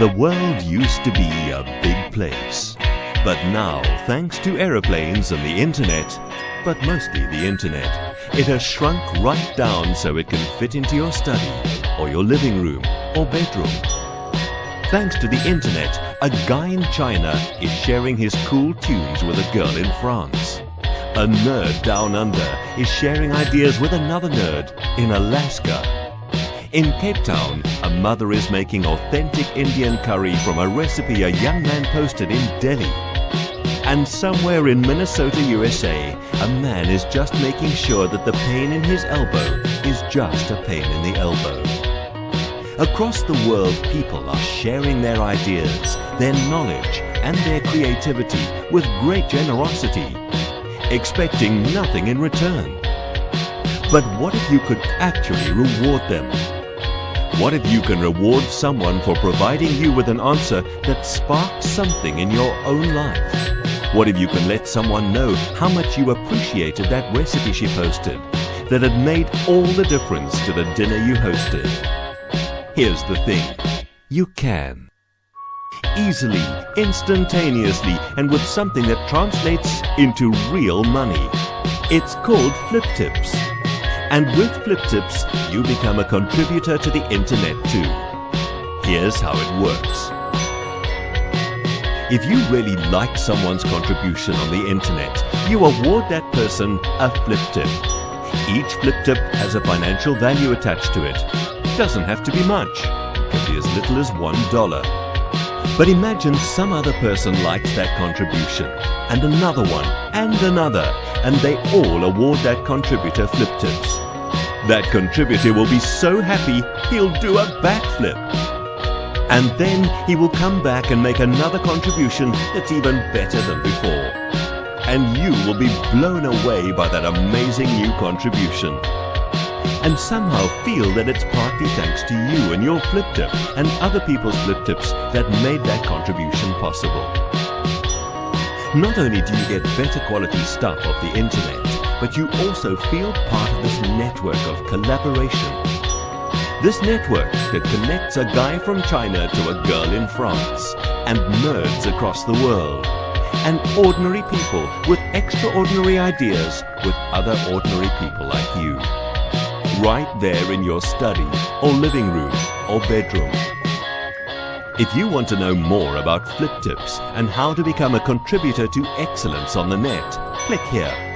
The world used to be a big place. But now, thanks to aeroplanes and the internet, but mostly the internet, it has shrunk right down so it can fit into your study, or your living room, or bedroom. Thanks to the internet, a guy in China is sharing his cool tunes with a girl in France. A nerd down under is sharing ideas with another nerd in Alaska. In Cape Town, mother is making authentic Indian curry from a recipe a young man posted in Delhi. And somewhere in Minnesota, USA, a man is just making sure that the pain in his elbow is just a pain in the elbow. Across the world, people are sharing their ideas, their knowledge, and their creativity with great generosity, expecting nothing in return. But what if you could actually reward them? What if you can reward someone for providing you with an answer that sparks something in your own life? What if you can let someone know how much you appreciated that recipe she posted, that had made all the difference to the dinner you hosted? Here's the thing. You can. Easily, instantaneously, and with something that translates into real money. It's called Flip Tips. And with Flip Tips, you become a contributor to the internet too. Here's how it works. If you really like someone's contribution on the internet, you award that person a flip tip. Each flip tip has a financial value attached to it. Doesn't have to be much. Can be as little as one dollar. But imagine some other person likes that contribution, and another one, and another, and they all award that contributor flip tips. That contributor will be so happy he'll do a backflip. And then he will come back and make another contribution that's even better than before. And you will be blown away by that amazing new contribution. And somehow feel that it's partly thanks to you and your flip tip and other people's flip tips that made that contribution possible. Not only do you get better quality stuff off the internet, but you also feel part of this network of collaboration. This network that connects a guy from China to a girl in France, and nerds across the world, and ordinary people with extraordinary ideas with other ordinary people like you. Right there in your study, or living room, or bedroom. If you want to know more about Flip Tips and how to become a contributor to excellence on the net, click here